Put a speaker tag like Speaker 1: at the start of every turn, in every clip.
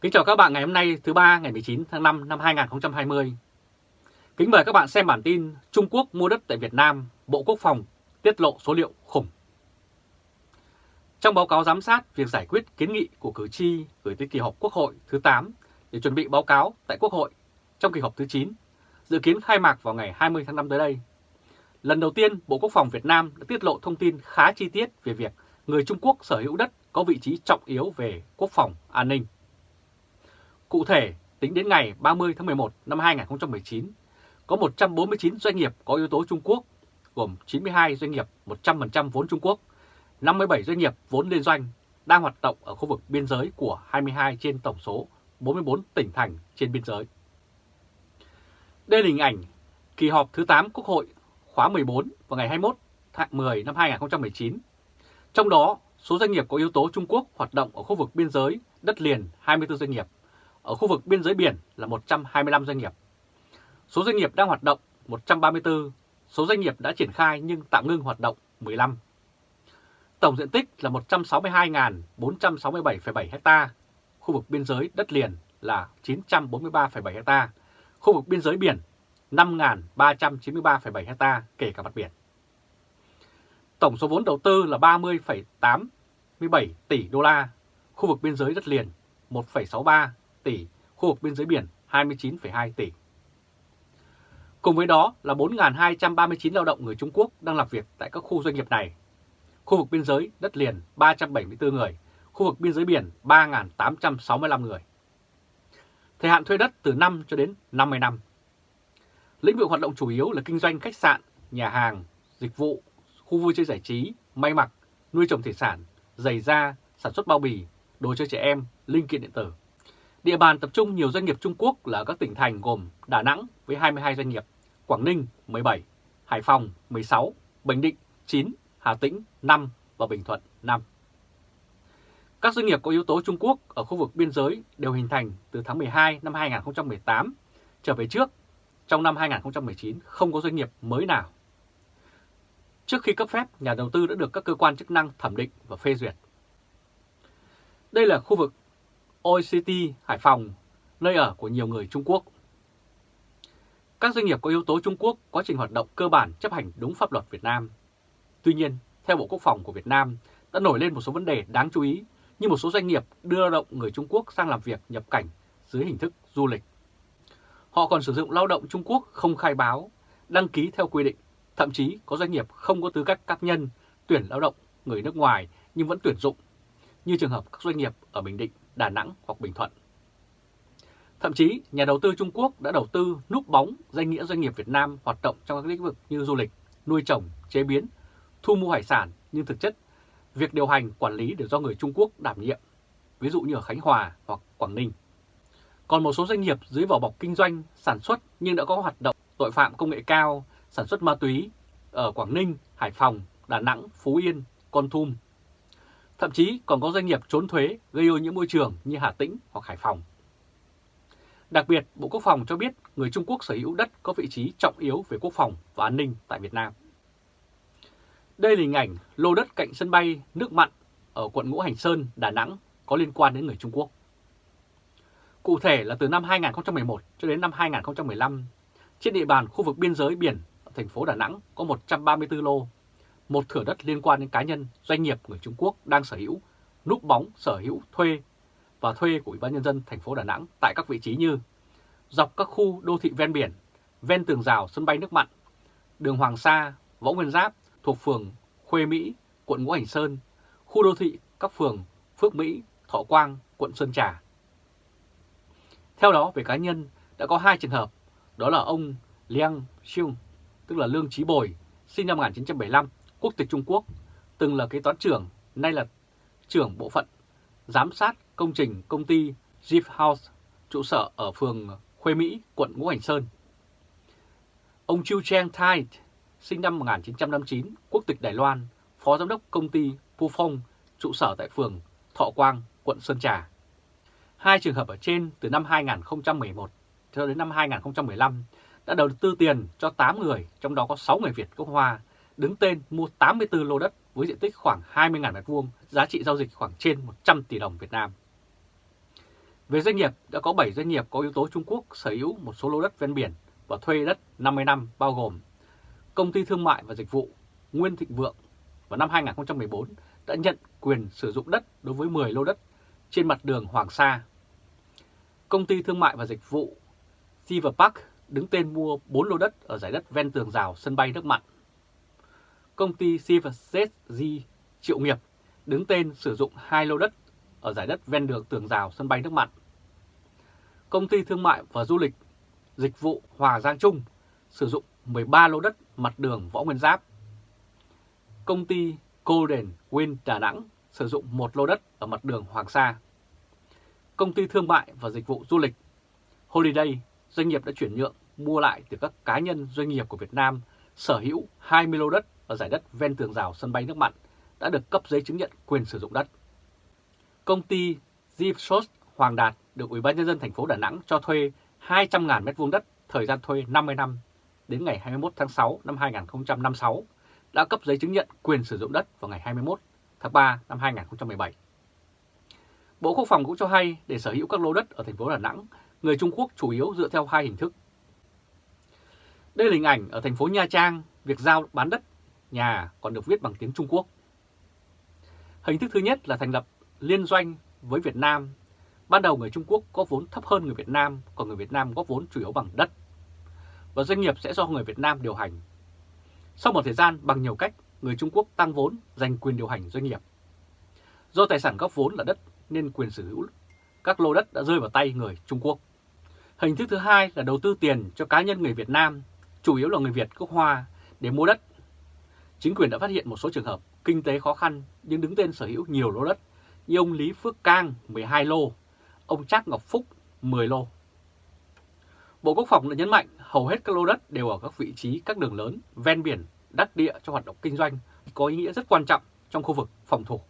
Speaker 1: Kính chào các bạn ngày hôm nay thứ ba ngày 19 tháng 5 năm 2020. Kính mời các bạn xem bản tin Trung Quốc mua đất tại Việt Nam, Bộ Quốc phòng tiết lộ số liệu khủng. Trong báo cáo giám sát việc giải quyết kiến nghị của cử tri gửi tới kỳ họp Quốc hội thứ 8 để chuẩn bị báo cáo tại Quốc hội trong kỳ họp thứ 9, dự kiến khai mạc vào ngày 20 tháng 5 tới đây. Lần đầu tiên, Bộ Quốc phòng Việt Nam đã tiết lộ thông tin khá chi tiết về việc người Trung Quốc sở hữu đất có vị trí trọng yếu về quốc phòng, an ninh. Cụ thể, tính đến ngày 30 tháng 11 năm 2019, có 149 doanh nghiệp có yếu tố Trung Quốc, gồm 92 doanh nghiệp 100% vốn Trung Quốc, 57 doanh nghiệp vốn liên doanh đang hoạt động ở khu vực biên giới của 22 trên tổng số 44 tỉnh thành trên biên giới. Đây là hình ảnh kỳ họp thứ 8 Quốc hội khóa 14 vào ngày 21 tháng 10 năm 2019. Trong đó, số doanh nghiệp có yếu tố Trung Quốc hoạt động ở khu vực biên giới đất liền 24 doanh nghiệp, ở khu vực biên giới biển là 125 doanh nghiệp. Số doanh nghiệp đang hoạt động 134, số doanh nghiệp đã triển khai nhưng tạm ngưng hoạt động 15. Tổng diện tích là 162.467,7 ha, khu vực biên giới đất liền là 943,7 ha, khu vực biên giới biển 5.393,7 ha kể cả mặt biển. Tổng số vốn đầu tư là 30,87 tỷ đô la, khu vực biên giới đất liền 1,63 tỷ, khu vực biên giới biển 29,2 tỷ. Cùng với đó là 4.239 lao động người Trung Quốc đang làm việc tại các khu doanh nghiệp này. Khu vực biên giới đất liền 374 người, khu vực biên giới biển 3.865 người. Thời hạn thuê đất từ 5 cho đến 50 năm. Lĩnh vực hoạt động chủ yếu là kinh doanh khách sạn, nhà hàng, dịch vụ, khu vui chơi giải trí, may mặc, nuôi trồng thủy sản, giày da, sản xuất bao bì, đồ chơi trẻ em, linh kiện điện tử. Địa bàn tập trung nhiều doanh nghiệp Trung Quốc là các tỉnh thành gồm Đà Nẵng với 22 doanh nghiệp, Quảng Ninh 17, Hải Phòng 16, Bình Định 9, Hà Tĩnh 5 và Bình Thuận 5. Các doanh nghiệp có yếu tố Trung Quốc ở khu vực biên giới đều hình thành từ tháng 12 năm 2018 trở về trước. Trong năm 2019 không có doanh nghiệp mới nào. Trước khi cấp phép, nhà đầu tư đã được các cơ quan chức năng thẩm định và phê duyệt. Đây là khu vực OECD Hải Phòng, nơi ở của nhiều người Trung Quốc. Các doanh nghiệp có yếu tố Trung Quốc quá trình hoạt động cơ bản chấp hành đúng pháp luật Việt Nam. Tuy nhiên, theo Bộ Quốc phòng của Việt Nam, đã nổi lên một số vấn đề đáng chú ý như một số doanh nghiệp đưa lao động người Trung Quốc sang làm việc nhập cảnh dưới hình thức du lịch. Họ còn sử dụng lao động Trung Quốc không khai báo, đăng ký theo quy định, thậm chí có doanh nghiệp không có tư cách cá nhân tuyển lao động người nước ngoài nhưng vẫn tuyển dụng, như trường hợp các doanh nghiệp ở Bình Định, Đà Nẵng hoặc Bình Thuận. Thậm chí, nhà đầu tư Trung Quốc đã đầu tư núp bóng danh nghĩa doanh nghiệp Việt Nam hoạt động trong các lĩnh vực như du lịch, nuôi trồng, chế biến, thu mua hải sản, nhưng thực chất việc điều hành quản lý đều do người Trung Quốc đảm nhiệm, ví dụ như ở Khánh Hòa hoặc Quảng Ninh. Còn một số doanh nghiệp dưới vỏ bọc kinh doanh, sản xuất nhưng đã có hoạt động tội phạm công nghệ cao, sản xuất ma túy ở Quảng Ninh, Hải Phòng, Đà Nẵng, Phú Yên, Con Tum. Thậm chí còn có doanh nghiệp trốn thuế gây ô nhiễm môi trường như Hà Tĩnh hoặc Hải Phòng. Đặc biệt, Bộ Quốc phòng cho biết người Trung Quốc sở hữu đất có vị trí trọng yếu về quốc phòng và an ninh tại Việt Nam. Đây là hình ảnh lô đất cạnh sân bay nước mặn ở quận Ngũ Hành Sơn, Đà Nẵng có liên quan đến người Trung Quốc. Cụ thể là từ năm 2011 cho đến năm 2015, trên địa bàn khu vực biên giới biển ở thành phố Đà Nẵng có 134 lô, một thửa đất liên quan đến cá nhân, doanh nghiệp người Trung Quốc đang sở hữu, núp bóng sở hữu thuê và thuê của Ủy ban Nhân dân thành phố Đà Nẵng tại các vị trí như dọc các khu đô thị ven biển, ven tường rào sân bay nước mặn, đường Hoàng Sa, Võ Nguyên Giáp thuộc phường Khuê Mỹ, quận Ngũ Hành Sơn, khu đô thị các phường Phước Mỹ, Thọ Quang, quận Sơn Trà. Theo đó, về cá nhân, đã có hai trường hợp, đó là ông Liang Xiong, tức là Lương Trí Bồi, sinh năm 1975, quốc tịch Trung Quốc, từng là kế toán trưởng, nay là trưởng bộ phận giám sát công trình công ty Jeep House, trụ sở ở phường Khuê Mỹ, quận Ngũ Hành Sơn. Ông Chu Chang Thai, sinh năm 1959, quốc tịch Đài Loan, phó giám đốc công ty Pufong, trụ sở tại phường Thọ Quang, quận Sơn Trà. Hai trường hợp ở trên từ năm 2011 cho đến năm 2015 đã đầu tư tiền cho 8 người, trong đó có 6 người Việt gốc Hoa, đứng tên mua 84 lô đất với diện tích khoảng 20.000 m2, giá trị giao dịch khoảng trên 100 tỷ đồng Việt Nam. Về doanh nghiệp, đã có 7 doanh nghiệp có yếu tố Trung Quốc sở hữu một số lô đất ven biển và thuê đất 50 năm bao gồm Công ty Thương mại và Dịch vụ Nguyên Thịnh Vượng vào năm 2014 đã nhận quyền sử dụng đất đối với 10 lô đất trên mặt đường Hoàng Sa. Công ty Thương mại và Dịch vụ Silver Park đứng tên mua 4 lô đất ở giải đất ven tường rào sân bay nước mặn. Công ty Silver Triệu Nghiệp đứng tên sử dụng hai lô đất ở giải đất ven đường tường rào sân bay nước mặn. Công ty Thương mại và Du lịch Dịch vụ Hòa Giang Trung sử dụng 13 lô đất mặt đường Võ Nguyên Giáp. Công ty Golden Win Đà Nẵng sử dụng một lô đất ở mặt đường Hoàng Sa. Công ty thương mại và dịch vụ du lịch Holiday, doanh nghiệp đã chuyển nhượng mua lại từ các cá nhân doanh nghiệp của Việt Nam sở hữu 20 lô đất ở giải đất ven tường rào sân bay nước mặn đã được cấp giấy chứng nhận quyền sử dụng đất. Công ty Zipsos Hoàng Đạt được Ủy ban nhân dân thành phố Đà Nẵng cho thuê 200.000 m2 đất, thời gian thuê 50 năm đến ngày 21 tháng 6 năm 2056 đã cấp giấy chứng nhận quyền sử dụng đất vào ngày 21 tháng 3 năm 2017. Bộ Quốc phòng cũng cho hay để sở hữu các lô đất ở thành phố Đà Nẵng, người Trung Quốc chủ yếu dựa theo hai hình thức. Đây là hình ảnh ở thành phố Nha Trang, việc giao bán đất nhà còn được viết bằng tiếng Trung Quốc. Hình thức thứ nhất là thành lập liên doanh với Việt Nam. Ban đầu người Trung Quốc có vốn thấp hơn người Việt Nam, còn người Việt Nam có vốn chủ yếu bằng đất. Và doanh nghiệp sẽ do người Việt Nam điều hành. Sau một thời gian bằng nhiều cách, người Trung Quốc tăng vốn giành quyền điều hành doanh nghiệp. Do tài sản góp vốn là đất nên quyền sở hữu các lô đất đã rơi vào tay người Trung Quốc. Hình thức thứ hai là đầu tư tiền cho cá nhân người Việt Nam, chủ yếu là người Việt gốc Hoa, để mua đất. Chính quyền đã phát hiện một số trường hợp kinh tế khó khăn nhưng đứng tên sở hữu nhiều lô đất như ông Lý Phước Cang 12 lô, ông Trác Ngọc Phúc 10 lô. Bộ Quốc phòng đã nhấn mạnh hầu hết các lô đất đều ở các vị trí các đường lớn, ven biển, đắc địa cho hoạt động kinh doanh, có ý nghĩa rất quan trọng trong khu vực phòng thủ.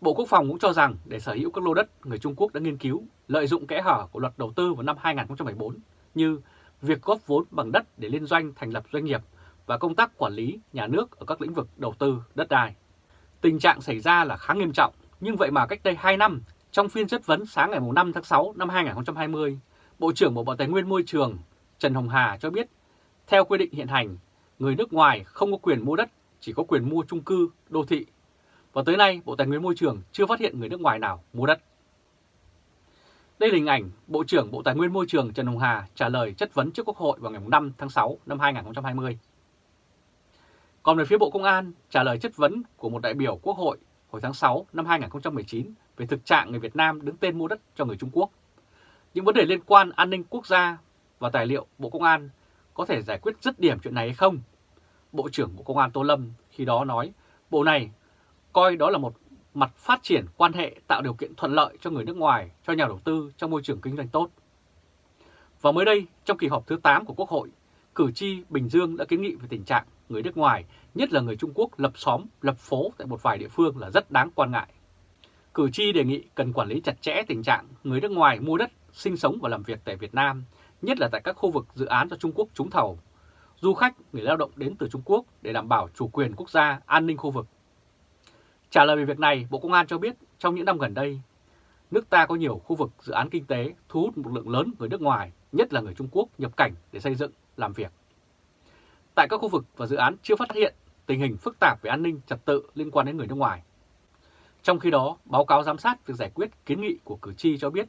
Speaker 1: Bộ Quốc phòng cũng cho rằng để sở hữu các lô đất, người Trung Quốc đã nghiên cứu lợi dụng kẽ hở của luật đầu tư vào năm 2014 như việc góp vốn bằng đất để liên doanh thành lập doanh nghiệp và công tác quản lý nhà nước ở các lĩnh vực đầu tư đất đai. Tình trạng xảy ra là khá nghiêm trọng, nhưng vậy mà cách đây 2 năm, trong phiên chất vấn sáng ngày 5 tháng 6 năm 2020, Bộ trưởng Bộ Tài nguyên Môi trường Trần Hồng Hà cho biết, theo quy định hiện hành, người nước ngoài không có quyền mua đất, chỉ có quyền mua chung cư, đô thị. Và tới nay, Bộ Tài nguyên Môi trường chưa phát hiện người nước ngoài nào mua đất. Đây là hình ảnh Bộ trưởng Bộ Tài nguyên Môi trường Trần Hồng Hà trả lời chất vấn trước Quốc hội vào ngày 5 tháng 6 năm 2020. Còn về phía Bộ Công an, trả lời chất vấn của một đại biểu Quốc hội hồi tháng 6 năm 2019 về thực trạng người Việt Nam đứng tên mua đất cho người Trung Quốc. Những vấn đề liên quan an ninh quốc gia và tài liệu Bộ Công an có thể giải quyết dứt điểm chuyện này hay không? Bộ trưởng Bộ Công an Tô Lâm khi đó nói Bộ này coi đó là một mặt phát triển quan hệ tạo điều kiện thuận lợi cho người nước ngoài, cho nhà đầu tư trong môi trường kinh doanh tốt. Và mới đây, trong kỳ họp thứ 8 của Quốc hội, cử tri Bình Dương đã kiến nghị về tình trạng người nước ngoài, nhất là người Trung Quốc lập xóm, lập phố tại một vài địa phương là rất đáng quan ngại. Cử tri đề nghị cần quản lý chặt chẽ tình trạng người nước ngoài mua đất, sinh sống và làm việc tại Việt Nam, nhất là tại các khu vực dự án do Trung Quốc trúng thầu. Du khách, người lao động đến từ Trung Quốc để đảm bảo chủ quyền quốc gia, an ninh khu vực. Trả lời về việc này, Bộ Công an cho biết trong những năm gần đây, nước ta có nhiều khu vực dự án kinh tế thu hút một lượng lớn người nước ngoài, nhất là người Trung Quốc nhập cảnh để xây dựng, làm việc. Tại các khu vực và dự án chưa phát hiện tình hình phức tạp về an ninh trật tự liên quan đến người nước ngoài. Trong khi đó, báo cáo giám sát việc giải quyết kiến nghị của cử tri cho biết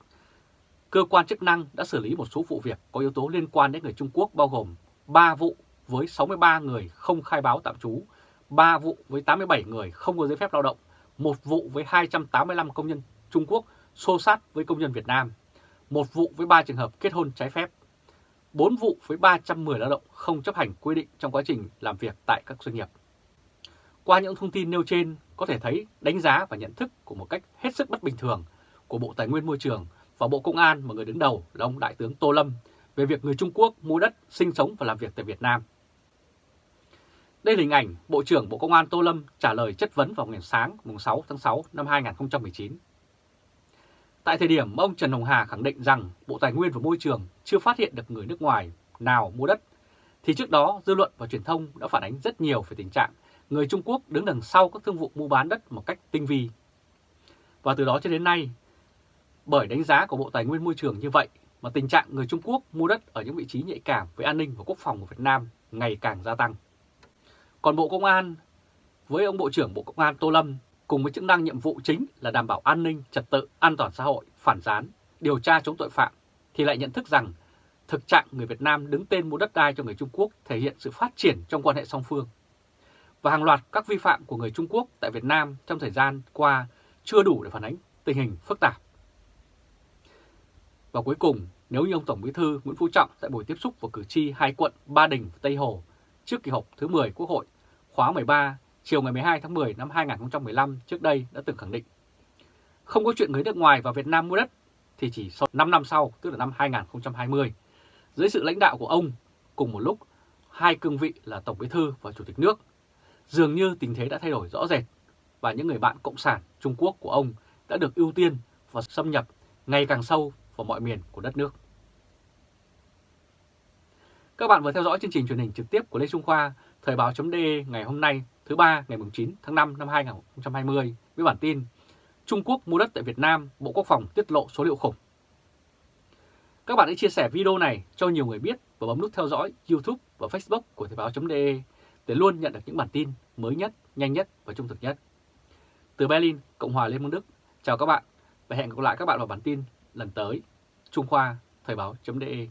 Speaker 1: cơ quan chức năng đã xử lý một số vụ việc có yếu tố liên quan đến người Trung Quốc bao gồm 3 vụ với 63 người không khai báo tạm trú, 3 vụ với 87 người không có giấy phép lao động, một vụ với 285 công nhân Trung Quốc xô sát với công nhân Việt Nam, một vụ với 3 trường hợp kết hôn trái phép, 4 vụ với 310 lao động không chấp hành quy định trong quá trình làm việc tại các doanh nghiệp. Qua những thông tin nêu trên, có thể thấy đánh giá và nhận thức của một cách hết sức bất bình thường của Bộ Tài nguyên Môi trường và Bộ Công an mà người đứng đầu là ông Đại tướng Tô Lâm về việc người Trung Quốc mua đất, sinh sống và làm việc tại Việt Nam. Đây là hình ảnh Bộ trưởng Bộ Công an Tô Lâm trả lời chất vấn vào ngày sáng mùng 6 tháng 6 năm 2019. Tại thời điểm ông Trần Hồng Hà khẳng định rằng Bộ Tài nguyên và Môi trường chưa phát hiện được người nước ngoài nào mua đất, thì trước đó dư luận và truyền thông đã phản ánh rất nhiều về tình trạng người Trung Quốc đứng đằng sau các thương vụ mua bán đất một cách tinh vi. Và từ đó cho đến nay, Bởi đánh giá của Bộ Tài nguyên Môi trường như vậy mà tình trạng người Trung Quốc mua đất ở những vị trí nhạy cảm với an ninh và quốc phòng của Việt Nam ngày càng gia tăng. Còn Bộ Công an với ông Bộ trưởng Bộ Công an Tô Lâm cùng với chức năng nhiệm vụ chính là đảm bảo an ninh, trật tự, an toàn xã hội, phản gián, điều tra chống tội phạm thì lại nhận thức rằng thực trạng người Việt Nam đứng tên mua đất đai cho người Trung Quốc thể hiện sự phát triển trong quan hệ song phương. Và hàng loạt các vi phạm của người Trung Quốc tại Việt Nam trong thời gian qua chưa đủ để phản ánh tình hình phức tạp. Và cuối cùng, nếu như ông Tổng Bí thư Nguyễn Phú Trọng tại buổi tiếp xúc với cử tri hai quận Ba Đình và Tây Hồ trước kỳ họp thứ 10 Quốc hội khóa 13 chiều ngày 12 tháng 10 năm 2015 trước đây đã từng khẳng định không có chuyện người nước ngoài vào Việt Nam mua đất thì chỉ sau 5 năm sau, tức là năm 2020, dưới sự lãnh đạo của ông cùng một lúc hai cương vị là Tổng Bí thư và Chủ tịch nước, dường như tình thế đã thay đổi rõ rệt và những người bạn cộng sản Trung Quốc của ông đã được ưu tiên và xâm nhập ngày càng sâu vào mọi miền của đất nước. Các bạn vừa theo dõi chương trình truyền hình trực tiếp của Lê Trung Khoa, Thời báo.de ngày hôm nay thứ ba ngày 9 tháng 5 năm 2020 với bản tin Trung Quốc mua đất tại Việt Nam, Bộ Quốc phòng tiết lộ số liệu khủng. Các bạn hãy chia sẻ video này cho nhiều người biết và bấm nút theo dõi YouTube và Facebook của Thời báo.de để luôn nhận được những bản tin mới nhất, nhanh nhất và trung thực nhất. Từ Berlin, Cộng hòa Liên bang Đức, chào các bạn và hẹn gặp lại các bạn vào bản tin lần tới. Trung Khoa, Thời báo.de